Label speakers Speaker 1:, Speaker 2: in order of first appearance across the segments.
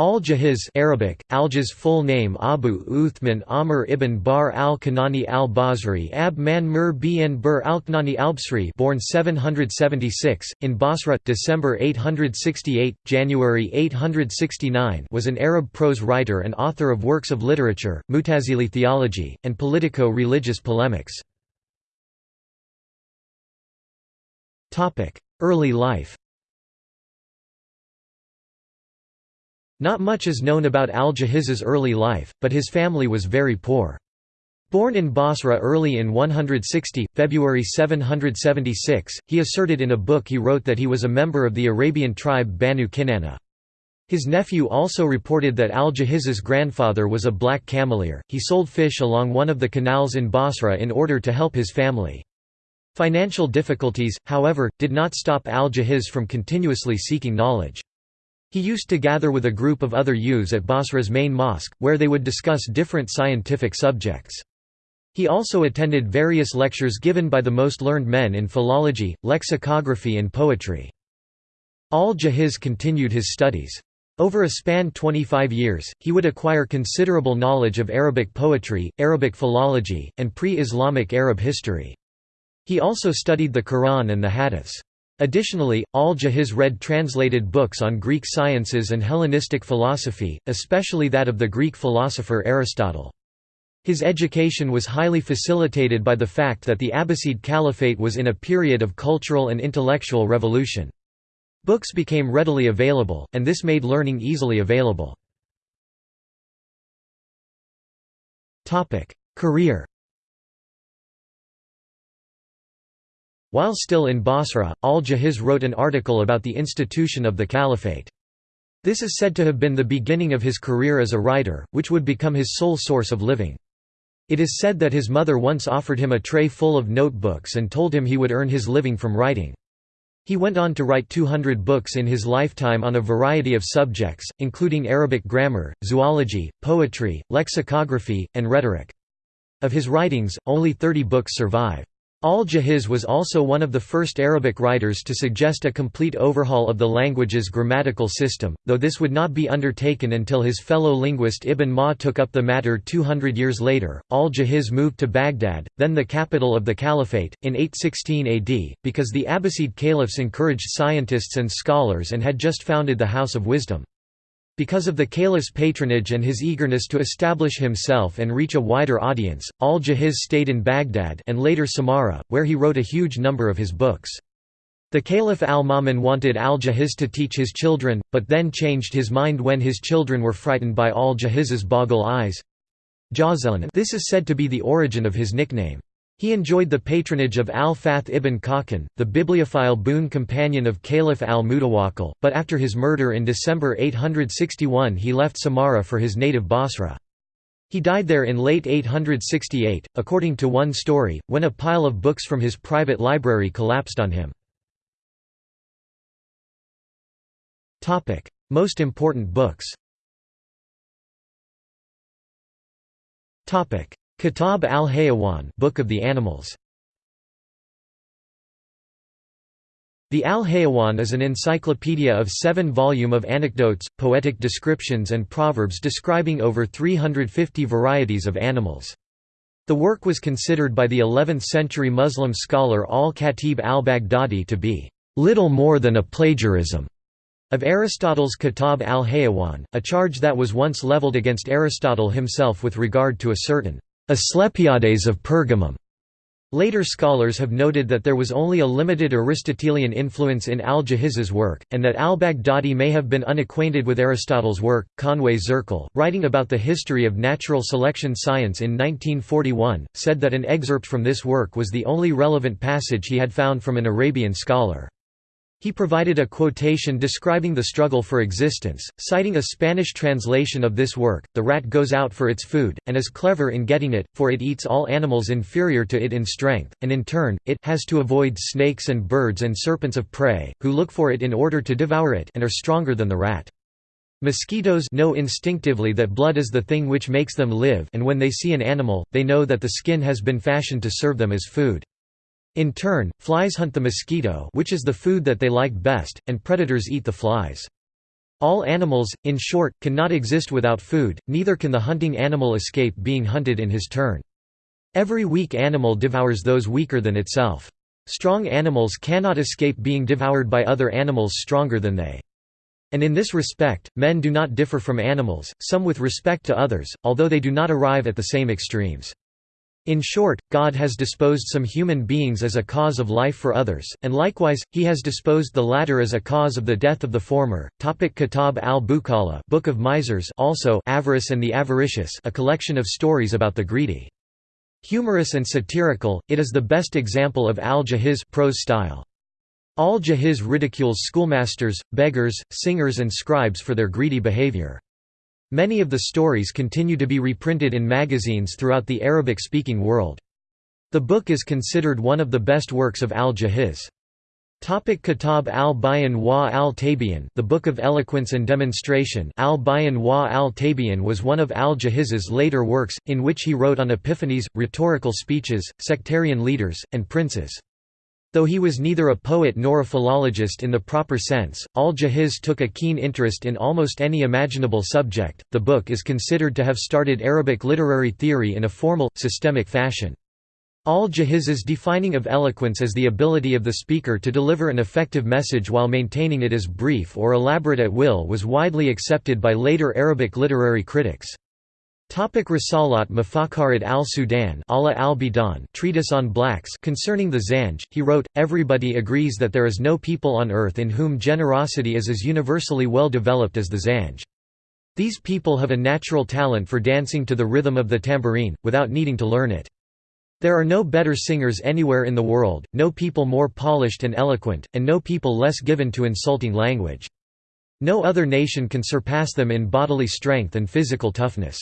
Speaker 1: Al-Jahiz Arabic, Alja's full name Abu Uthman Amr ibn Bahr al-Kanani al-Basri Ab man Mur bin Bur al-Kanani al-Basri born 776, in Basra, December 868, January 869 was an Arab prose writer and author of works of literature, Mutazili theology, and politico-religious polemics. Early life Not much is known about al-Jahiz's early life, but his family was very poor. Born in Basra early in 160, February 776, he asserted in a book he wrote that he was a member of the Arabian tribe Banu Kinana. His nephew also reported that al-Jahiz's grandfather was a black cameleer. He sold fish along one of the canals in Basra in order to help his family. Financial difficulties, however, did not stop al-Jahiz from continuously seeking knowledge. He used to gather with a group of other youths at Basra's main mosque, where they would discuss different scientific subjects. He also attended various lectures given by the most learned men in philology, lexicography and poetry. Al-Jahiz continued his studies. Over a span 25 years, he would acquire considerable knowledge of Arabic poetry, Arabic philology, and pre-Islamic Arab history. He also studied the Quran and the Hadiths. Additionally, al-Jahiz read translated books on Greek sciences and Hellenistic philosophy, especially that of the Greek philosopher Aristotle. His education was highly facilitated by the fact that the Abbasid Caliphate was in a period of cultural and intellectual revolution. Books became readily available, and this made learning easily available. Career While still in Basra, al-Jahiz wrote an article about the institution of the caliphate. This is said to have been the beginning of his career as a writer, which would become his sole source of living. It is said that his mother once offered him a tray full of notebooks and told him he would earn his living from writing. He went on to write 200 books in his lifetime on a variety of subjects, including Arabic grammar, zoology, poetry, lexicography, and rhetoric. Of his writings, only 30 books survive. Al-Jahiz was also one of the first Arabic writers to suggest a complete overhaul of the language's grammatical system, though this would not be undertaken until his fellow linguist Ibn Ma took up the matter 200 years later. Al-Jahiz moved to Baghdad, then the capital of the Caliphate, in 816 AD, because the Abbasid caliphs encouraged scientists and scholars and had just founded the House of Wisdom. Because of the caliph's patronage and his eagerness to establish himself and reach a wider audience, al-Jahiz stayed in Baghdad and later Samarra, where he wrote a huge number of his books. The Caliph al-Ma'mun wanted al-Jahiz to teach his children, but then changed his mind when his children were frightened by al-Jahiz's boggle eyes. This is said to be the origin of his nickname. He enjoyed the patronage of al-Fath ibn Khakan, the bibliophile boon companion of Caliph al-Mutawakkil, but after his murder in December 861 he left Samarra for his native Basra. He died there in late 868, according to one story, when a pile of books from his private library collapsed on him. Most important books Kitab al-Hayawan Book of the Animals The Al-Hayawan is an encyclopedia of seven volume of anecdotes, poetic descriptions and proverbs describing over 350 varieties of animals. The work was considered by the 11th-century Muslim scholar al-Khatib al-Baghdadi to be little more than a plagiarism of Aristotle's Kitab al-Hayawan, a charge that was once leveled against Aristotle himself with regard to a certain Asclepiades of Pergamum. Later scholars have noted that there was only a limited Aristotelian influence in al-Jahiz's work, and that al-Baghdadi may have been unacquainted with Aristotle's work. Conway Zirkle, writing about the history of natural selection science in 1941, said that an excerpt from this work was the only relevant passage he had found from an Arabian scholar. He provided a quotation describing the struggle for existence, citing a Spanish translation of this work, the rat goes out for its food, and is clever in getting it, for it eats all animals inferior to it in strength, and in turn, it has to avoid snakes and birds and serpents of prey, who look for it in order to devour it and are stronger than the rat. Mosquitoes know instinctively that blood is the thing which makes them live and when they see an animal, they know that the skin has been fashioned to serve them as food. In turn, flies hunt the mosquito which is the food that they like best, and predators eat the flies. All animals, in short, cannot exist without food, neither can the hunting animal escape being hunted in his turn. Every weak animal devours those weaker than itself. Strong animals cannot escape being devoured by other animals stronger than they. And in this respect, men do not differ from animals, some with respect to others, although they do not arrive at the same extremes. In short, God has disposed some human beings as a cause of life for others, and likewise, he has disposed the latter as a cause of the death of the former. Topic Kitab al-Bukhala Book of Misers also Avarice and the Avaricious a collection of stories about the greedy. Humorous and satirical, it is the best example of al-Jahiz prose style. Al-Jahiz ridicules schoolmasters, beggars, singers and scribes for their greedy behavior. Many of the stories continue to be reprinted in magazines throughout the Arabic-speaking world. The book is considered one of the best works of al-Jahiz. Topic Kitab al-Bayan wa al-Tabyin The Book of Eloquence and Demonstration al-Bayan wa al-Tabyin was one of al-Jahiz's later works, in which he wrote on epiphanies, rhetorical speeches, sectarian leaders, and princes. Though he was neither a poet nor a philologist in the proper sense, al-Jahiz took a keen interest in almost any imaginable subject. The book is considered to have started Arabic literary theory in a formal, systemic fashion. Al-Jahiz's defining of eloquence as the ability of the speaker to deliver an effective message while maintaining it as brief or elaborate at will was widely accepted by later Arabic literary critics. Topic Risalat Mafakarid al-Sudan al treatise on blacks concerning the Zanj, he wrote, Everybody agrees that there is no people on earth in whom generosity is as universally well developed as the Zanj. These people have a natural talent for dancing to the rhythm of the tambourine, without needing to learn it. There are no better singers anywhere in the world, no people more polished and eloquent, and no people less given to insulting language. No other nation can surpass them in bodily strength and physical toughness.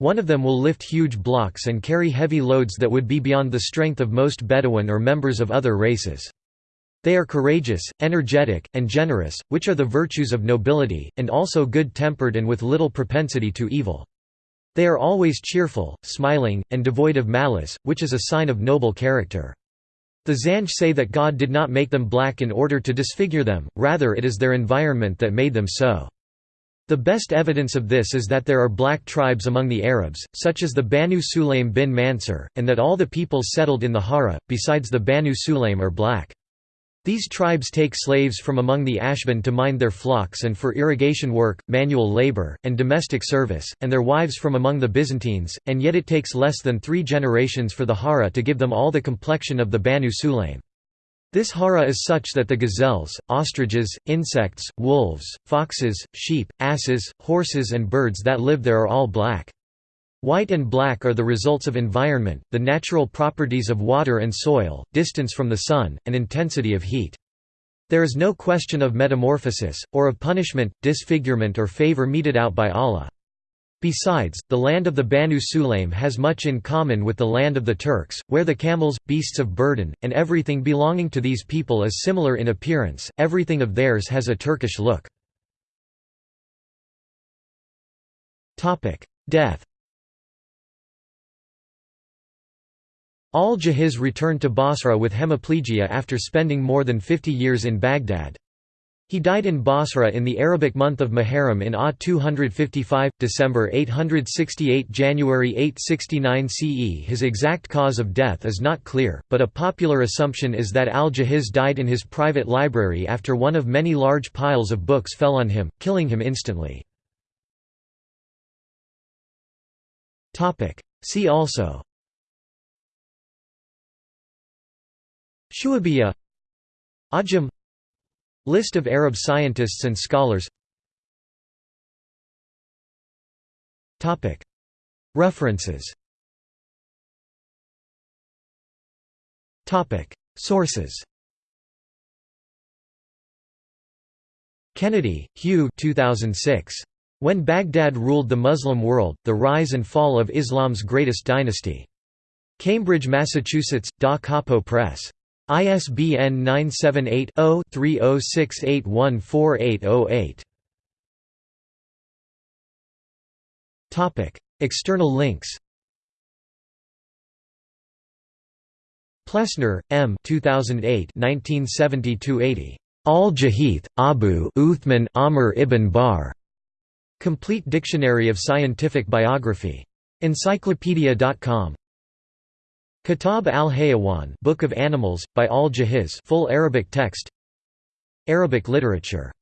Speaker 1: One of them will lift huge blocks and carry heavy loads that would be beyond the strength of most Bedouin or members of other races. They are courageous, energetic, and generous, which are the virtues of nobility, and also good-tempered and with little propensity to evil. They are always cheerful, smiling, and devoid of malice, which is a sign of noble character. The Zanj say that God did not make them black in order to disfigure them, rather it is their environment that made them so. The best evidence of this is that there are black tribes among the Arabs, such as the Banu Sulaim bin Mansur, and that all the peoples settled in the Hara, besides the Banu Sulaim are black. These tribes take slaves from among the Ashban to mind their flocks and for irrigation work, manual labor, and domestic service, and their wives from among the Byzantines, and yet it takes less than three generations for the Hara to give them all the complexion of the Banu Sulaim. This hara is such that the gazelles, ostriches, insects, wolves, foxes, sheep, asses, horses and birds that live there are all black. White and black are the results of environment, the natural properties of water and soil, distance from the sun, and intensity of heat. There is no question of metamorphosis, or of punishment, disfigurement or favor meted out by Allah. Besides, the land of the Banu Sulaim has much in common with the land of the Turks, where the camels, beasts of burden, and everything belonging to these people is similar in appearance, everything of theirs has a Turkish look. Death Al-Jahiz returned to Basra with hemiplegia after spending more than 50 years in Baghdad. He died in Basra in the Arabic month of Muharram in Ah 255, December 868 January 869 CE His exact cause of death is not clear, but a popular assumption is that al-Jahiz died in his private library after one of many large piles of books fell on him, killing him instantly. See also Shu'abiyya Ajam List of Arab scientists and scholars References Sources Kennedy, Hugh 2006. When Baghdad Ruled the Muslim World, The Rise and Fall of Islam's Greatest Dynasty. Cambridge, Massachusetts, Da Capo Press. ISBN 978-0-3068148008. External links Plessner, M. 2008 1970 80 Al-Jahith, Abu Uthman Amr ibn Bahr. Complete Dictionary of Scientific Biography. Encyclopedia.com. Kitab al-Hayawan Book of Animals, by Al-Jahiz full Arabic text. Arabic literature